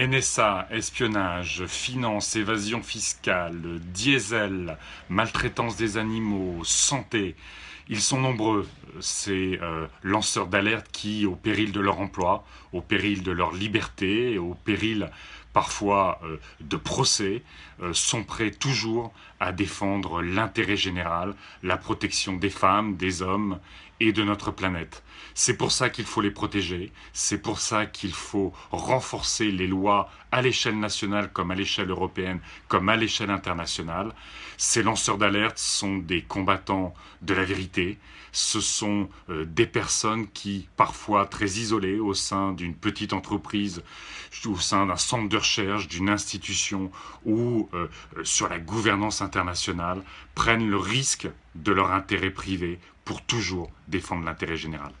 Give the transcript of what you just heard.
NSA, espionnage, finance, évasion fiscale, diesel, maltraitance des animaux, santé. Ils sont nombreux, ces euh, lanceurs d'alerte qui, au péril de leur emploi, au péril de leur liberté, au péril parfois euh, de procès, euh, sont prêts toujours à défendre l'intérêt général, la protection des femmes, des hommes et de notre planète. C'est pour ça qu'il faut les protéger, c'est pour ça qu'il faut renforcer les lois à l'échelle nationale comme à l'échelle européenne, comme à l'échelle internationale. Ces lanceurs d'alerte sont des combattants de la vérité, ce sont euh, des personnes qui, parfois très isolées au sein d'une petite entreprise, au sein d'un centre de recherche, d'une institution ou euh, sur la gouvernance internationale, prennent le risque de leur intérêt privé pour toujours défendre l'intérêt général.